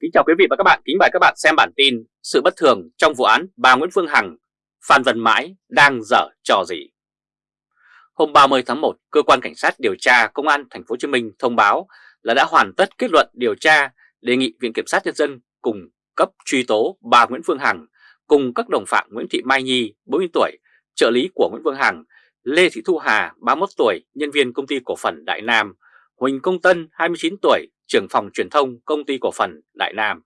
Kính chào quý vị và các bạn, kính mời các bạn xem bản tin Sự bất thường trong vụ án bà Nguyễn Phương Hằng, Phan Văn Mãi đang dở trò gì. Hôm 30 tháng 1, Cơ quan Cảnh sát điều tra Công an Thành phố Hồ Chí Minh thông báo là đã hoàn tất kết luận điều tra đề nghị Viện Kiểm sát Nhân dân cùng cấp truy tố bà Nguyễn Phương Hằng cùng các đồng phạm Nguyễn Thị Mai Nhi, 40 tuổi, trợ lý của Nguyễn Phương Hằng, Lê Thị Thu Hà, 31 tuổi, nhân viên công ty cổ phần Đại Nam, Huỳnh Công Tân, 29 tuổi, trưởng phòng truyền thông công ty cổ phần Đại Nam.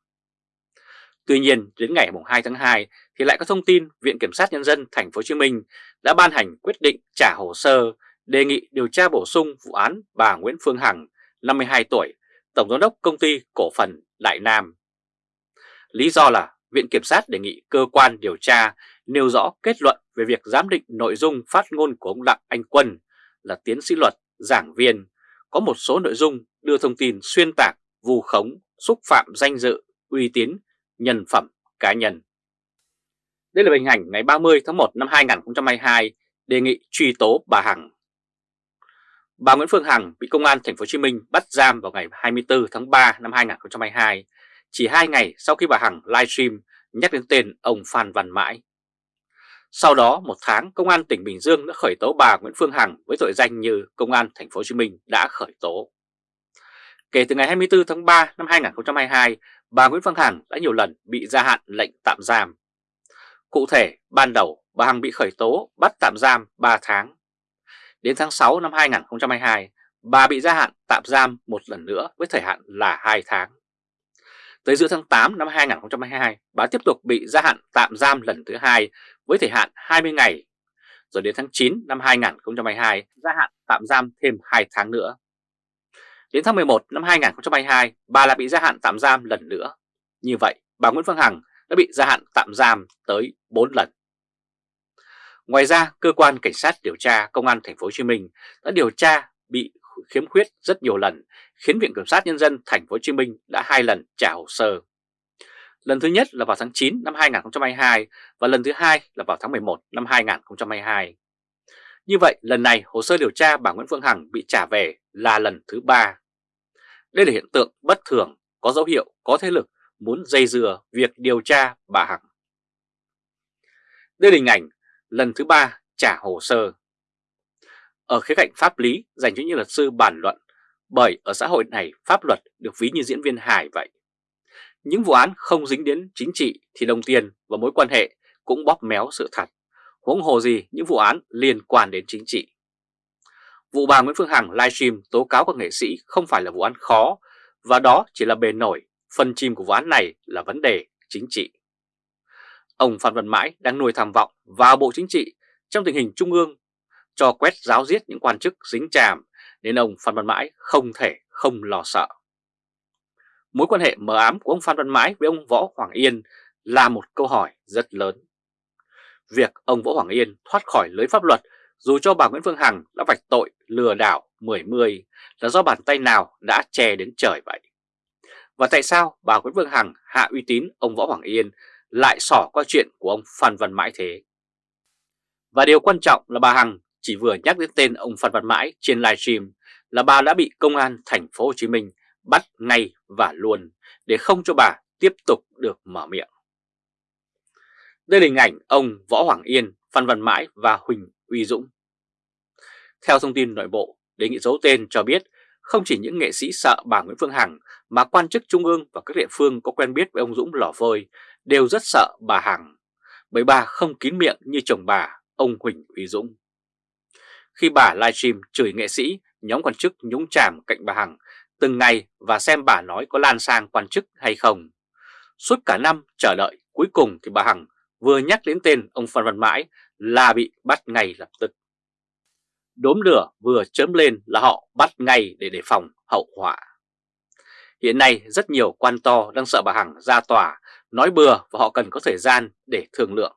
Tuy nhiên, đến ngày 2 tháng 2 thì lại có thông tin Viện Kiểm sát Nhân dân Thành phố Hồ Chí Minh đã ban hành quyết định trả hồ sơ đề nghị điều tra bổ sung vụ án bà Nguyễn Phương Hằng, 52 tuổi, Tổng giám đốc công ty cổ phần Đại Nam. Lý do là Viện Kiểm sát đề nghị cơ quan điều tra nêu rõ kết luận về việc giám định nội dung phát ngôn của ông Đặng Anh Quân là tiến sĩ luật, giảng viên, có một số nội dung đưa thông tin xuyên tạc, vù khống, xúc phạm danh dự, uy tín, nhân phẩm cá nhân. Đây là hình ảnh ngày 30 tháng 1 năm 2022 đề nghị truy tố bà Hằng. Bà Nguyễn Phương Hằng bị công an thành phố Hồ Chí Minh bắt giam vào ngày 24 tháng 3 năm 2022, chỉ hai ngày sau khi bà Hằng livestream nhắc đến tên ông Phan Văn Mãi. Sau đó một tháng công an tỉnh Bình Dương đã khởi tố bà Nguyễn Phương Hằng với tội danh như công an thành phố Hồ Chí Minh đã khởi tố. Kể từ ngày 24 tháng 3 năm 2022, bà Nguyễn Phương Hằng đã nhiều lần bị gia hạn lệnh tạm giam. Cụ thể, ban đầu bà Hằng bị khởi tố bắt tạm giam 3 tháng. Đến tháng 6 năm 2022, bà bị gia hạn tạm giam một lần nữa với thời hạn là 2 tháng. Tới giữa tháng 8 năm 2022, bà tiếp tục bị gia hạn tạm giam lần thứ hai với thời hạn 20 ngày. Rồi đến tháng 9 năm 2022, gia hạn tạm giam thêm 2 tháng nữa. Đến tháng 11 năm 2022, bà lại bị gia hạn tạm giam lần nữa. Như vậy, bà Nguyễn Phương Hằng đã bị gia hạn tạm giam tới 4 lần. Ngoài ra, cơ quan cảnh sát điều tra công an thành phố Hồ Chí Minh đã điều tra bị khiếm khuyết rất nhiều lần, khiến Viện Kiểm sát nhân dân thành phố Hồ Chí Minh đã hai lần trả hồ sơ. Lần thứ nhất là vào tháng 9 năm 2022 và lần thứ hai là vào tháng 11 năm 2022. Như vậy, lần này hồ sơ điều tra bà Nguyễn Phương Hằng bị trả về là lần thứ ba. Đây là hiện tượng bất thường, có dấu hiệu, có thế lực muốn dây dừa việc điều tra bà Hằng. Đây là hình ảnh lần thứ ba trả hồ sơ. Ở khía cạnh pháp lý dành cho những luật sư bàn luận, bởi ở xã hội này pháp luật được ví như diễn viên hài vậy. Những vụ án không dính đến chính trị thì đồng tiền và mối quan hệ cũng bóp méo sự thật, huống hồ gì những vụ án liên quan đến chính trị. Vụ bà Nguyễn Phương Hằng livestream tố cáo các nghệ sĩ không phải là vụ án khó và đó chỉ là bề nổi, phần chim của vụ án này là vấn đề chính trị. Ông Phan Văn Mãi đang nuôi tham vọng vào Bộ Chính trị trong tình hình Trung ương cho quét giáo giết những quan chức dính chàm nên ông Phan Văn Mãi không thể không lo sợ. Mối quan hệ mờ ám của ông Phan Văn Mãi với ông Võ Hoàng Yên là một câu hỏi rất lớn. Việc ông Võ Hoàng Yên thoát khỏi lưới pháp luật dù cho bà Nguyễn Phương Hằng đã vạch tội lừa đảo 10-10 là do bàn tay nào đã che đến trời vậy. Và tại sao bà Nguyễn Phương Hằng hạ uy tín ông Võ Hoàng Yên lại sỏ qua chuyện của ông Phan Văn Mãi thế? Và điều quan trọng là bà Hằng chỉ vừa nhắc đến tên ông Phan Văn Mãi trên livestream là bà đã bị công an thành phố Hồ Chí Minh bắt ngay và luôn để không cho bà tiếp tục được mở miệng. Đây là hình ảnh ông Võ Hoàng Yên, Phan Văn Mãi và Huỳnh Uy Dũng. Theo thông tin nội bộ, đề nghị giấu tên cho biết không chỉ những nghệ sĩ sợ bà Nguyễn Phương Hằng mà quan chức trung ương và các địa phương có quen biết với ông Dũng lò vôi đều rất sợ bà Hằng, bởi bà không kín miệng như chồng bà, ông Huỳnh Uy Dũng. Khi bà livestream chửi nghệ sĩ, nhóm quan chức nhúng chàm cạnh bà Hằng từng ngày và xem bà nói có lan sang quan chức hay không. Suốt cả năm chờ đợi, cuối cùng thì bà Hằng vừa nhắc đến tên ông Phan Văn Mãi là bị bắt ngay lập tức. Đốm lửa vừa chớm lên là họ bắt ngay để đề phòng hậu họa. Hiện nay rất nhiều quan to đang sợ bà Hằng ra tòa, nói bừa và họ cần có thời gian để thương lượng.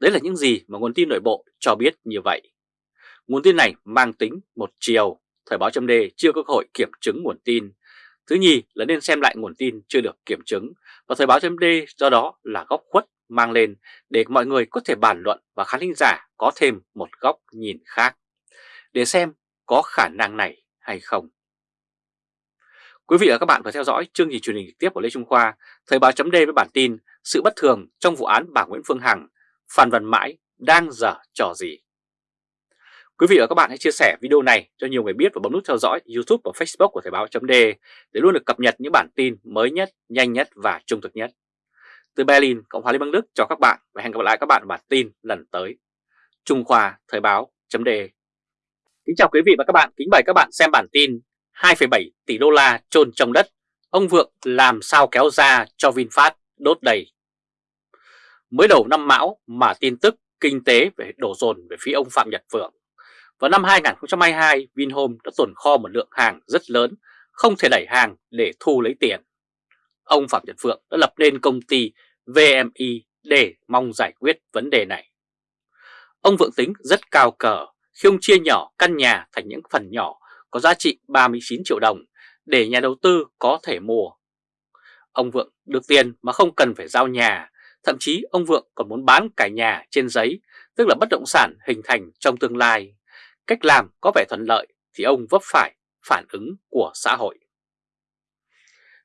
Đấy là những gì mà nguồn tin nội bộ cho biết như vậy. Nguồn tin này mang tính một chiều, Thời báo chấm chưa có cơ hội kiểm chứng nguồn tin. Thứ nhì là nên xem lại nguồn tin chưa được kiểm chứng và Thời báo chấm do đó là góc khuất mang lên để mọi người có thể bàn luận và khán thính giả có thêm một góc nhìn khác để xem có khả năng này hay không. Quý vị và các bạn vừa theo dõi chương trình truyền hình trực tiếp của Lê Trung Khoa, Thời báo chấm với bản tin Sự bất thường trong vụ án bà Nguyễn Phương Hằng, Phan Văn Mãi đang dở trò gì. Quý vị và các bạn hãy chia sẻ video này cho nhiều người biết và bấm nút theo dõi YouTube và Facebook của Thời báo .d để luôn được cập nhật những bản tin mới nhất, nhanh nhất và trung thực nhất. Từ Berlin, Cộng hòa Liên bang Đức cho các bạn và hẹn gặp lại các bạn ở bản tin lần tới. Trung Khoa Thời báo .d Kính chào quý vị và các bạn, kính mời các bạn xem bản tin 2,7 tỷ đô la trôn trong đất, ông Vượng làm sao kéo ra cho VinFast đốt đầy. Mới đầu năm Mão mà tin tức kinh tế về đổ dồn về phía ông Phạm Nhật Vượng. Vào năm 2022, Vinhome đã tồn kho một lượng hàng rất lớn, không thể đẩy hàng để thu lấy tiền. Ông Phạm Nhật phượng đã lập nên công ty VMI để mong giải quyết vấn đề này. Ông Vượng tính rất cao cờ khi ông chia nhỏ căn nhà thành những phần nhỏ có giá trị 39 triệu đồng để nhà đầu tư có thể mua. Ông Vượng được tiền mà không cần phải giao nhà, thậm chí ông Vượng còn muốn bán cả nhà trên giấy, tức là bất động sản hình thành trong tương lai. Cách làm có vẻ thuận lợi thì ông vấp phải phản ứng của xã hội.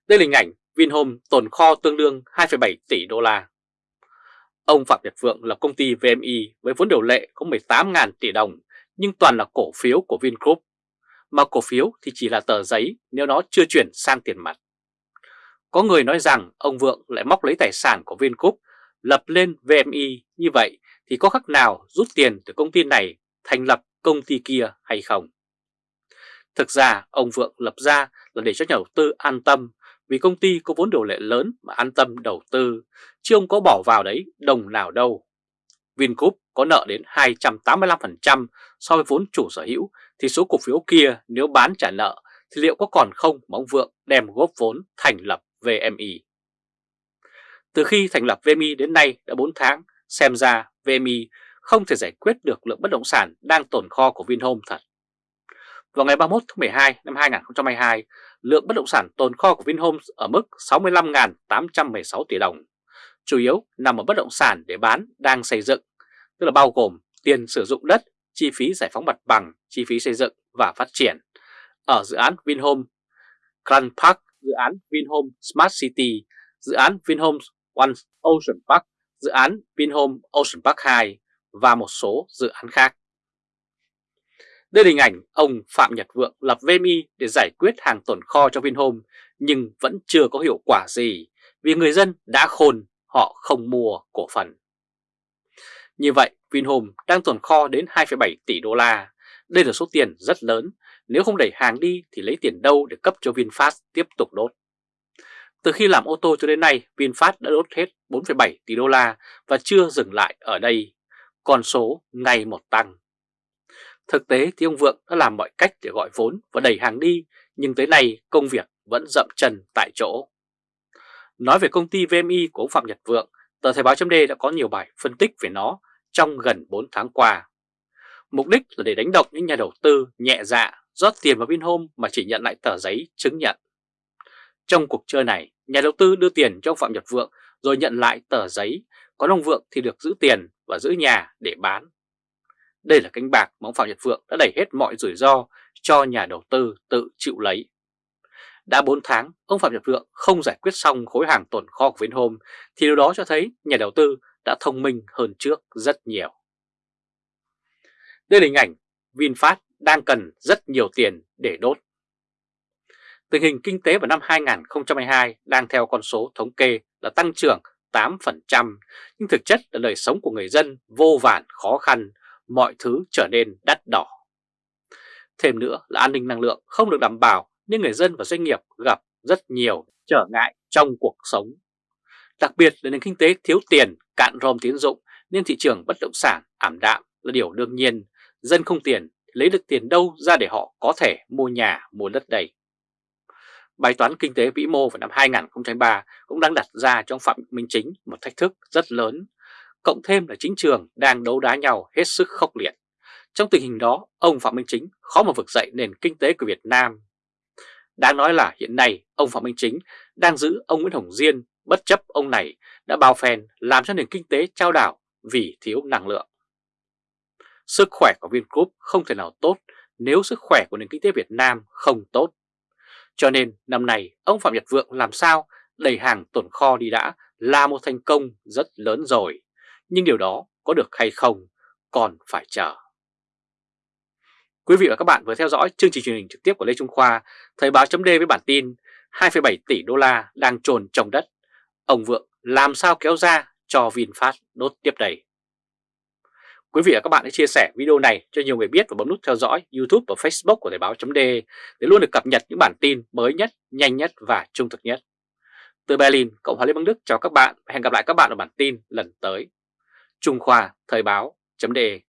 Đây là hình ảnh Vinhome tồn kho tương đương 2,7 tỷ đô la. Ông Phạm Nhật Vượng là công ty VMI với vốn điều lệ có 18.000 tỷ đồng nhưng toàn là cổ phiếu của Vingroup mà cổ phiếu thì chỉ là tờ giấy nếu nó chưa chuyển sang tiền mặt. Có người nói rằng ông Vượng lại móc lấy tài sản của Vingroup lập lên VMI như vậy thì có khác nào rút tiền từ công ty này thành lập công ty kia hay không? Thực ra ông Vượng lập ra là để cho nhà đầu tư an tâm vì công ty có vốn điều lệ lớn mà an tâm đầu tư, chứ ông có bỏ vào đấy đồng nào đâu. Vingroup có nợ đến 285% so với vốn chủ sở hữu thì số cổ phiếu kia nếu bán trả nợ thì liệu có còn không mà ông Vượng đem góp vốn thành lập VMI. Từ khi thành lập VMI đến nay đã 4 tháng, xem ra VMI không thể giải quyết được lượng bất động sản đang tồn kho của Vinhome thật. Vào ngày 31 tháng 12 năm 2022, lượng bất động sản tồn kho của Vinhome ở mức 65.816 tỷ đồng, chủ yếu nằm ở bất động sản để bán đang xây dựng, tức là bao gồm tiền sử dụng đất, chi phí giải phóng mặt bằng, chi phí xây dựng và phát triển. Ở dự án Vinhome Grand Park, dự án Vinhome Smart City, dự án Vinhome One Ocean Park, dự án Vinhome Ocean Park 2 và một số dự án khác. Đây là hình ảnh ông Phạm Nhật Vượng lập VMI để giải quyết hàng tồn kho cho Vinhome nhưng vẫn chưa có hiệu quả gì vì người dân đã khôn họ không mua cổ phần. Như vậy Vinhome đang tồn kho đến 2,7 tỷ đô la. Đây là số tiền rất lớn, nếu không đẩy hàng đi thì lấy tiền đâu để cấp cho VinFast tiếp tục đốt. Từ khi làm ô tô cho đến nay, VinFast đã đốt hết 4,7 tỷ đô la và chưa dừng lại ở đây, con số ngày một tăng. Thực tế thì ông Vượng đã làm mọi cách để gọi vốn và đẩy hàng đi, nhưng tới nay công việc vẫn dậm chân tại chỗ. Nói về công ty VMI của ông Phạm Nhật Vượng, tờ Thời báo chấm đã có nhiều bài phân tích về nó trong gần 4 tháng qua. Mục đích là để đánh động những nhà đầu tư nhẹ dạ rót tiền vào Vinhome mà chỉ nhận lại tờ giấy chứng nhận. Trong cuộc chơi này, nhà đầu tư đưa tiền cho ông Phạm Nhật Vượng rồi nhận lại tờ giấy, còn ông Vượng thì được giữ tiền và giữ nhà để bán. Đây là cánh bạc mà ông Phạm Nhật Vượng đã đẩy hết mọi rủi ro cho nhà đầu tư tự chịu lấy. Đã 4 tháng, ông Phạm Nhật Vượng không giải quyết xong khối hàng tồn kho của Vinhome thì điều đó cho thấy nhà đầu tư đã thông minh hơn trước rất nhiều. Đây là hình ảnh VinFast đang cần rất nhiều tiền để đốt. Tình hình kinh tế vào năm 2022 đang theo con số thống kê là tăng trưởng 8%, nhưng thực chất là đời sống của người dân vô vàn khó khăn, mọi thứ trở nên đắt đỏ. Thêm nữa là an ninh năng lượng không được đảm bảo nên người dân và doanh nghiệp gặp rất nhiều trở ngại trong cuộc sống. Đặc biệt là nền kinh tế thiếu tiền, cạn ròm tiến dụng nên thị trường bất động sản ảm đạm là điều đương nhiên. Dân không tiền, lấy được tiền đâu ra để họ có thể mua nhà, mua đất đầy Bài toán kinh tế vĩ mô vào năm 2003 cũng đang đặt ra trong Phạm Minh Chính một thách thức rất lớn, cộng thêm là chính trường đang đấu đá nhau hết sức khốc liệt. Trong tình hình đó, ông Phạm Minh Chính khó mà vực dậy nền kinh tế của Việt Nam. Đáng nói là hiện nay ông Phạm Minh Chính đang giữ ông Nguyễn Hồng Diên bất chấp ông này đã bao phen làm cho nền kinh tế trao đảo vì thiếu năng lượng. Sức khỏe của Vingroup không thể nào tốt nếu sức khỏe của nền kinh tế Việt Nam không tốt. Cho nên năm nay ông Phạm Nhật Vượng làm sao đẩy hàng tồn kho đi đã là một thành công rất lớn rồi. Nhưng điều đó có được hay không còn phải chờ. Quý vị và các bạn vừa theo dõi chương trình truyền hình trực tiếp của Lê Trung Khoa, Thời báo chấm với bản tin 2,7 tỷ đô la đang trồn trong đất. Ông Vượng làm sao kéo ra cho VinFast đốt tiếp đầy Quý vị và các bạn hãy chia sẻ video này cho nhiều người biết và bấm nút theo dõi YouTube và Facebook của Thời báo .de để luôn được cập nhật những bản tin mới nhất, nhanh nhất và trung thực nhất. Từ Berlin, Cộng hòa Liên bang Đức chào các bạn và hẹn gặp lại các bạn ở bản tin lần tới. Trung Khoa Thời báo .de.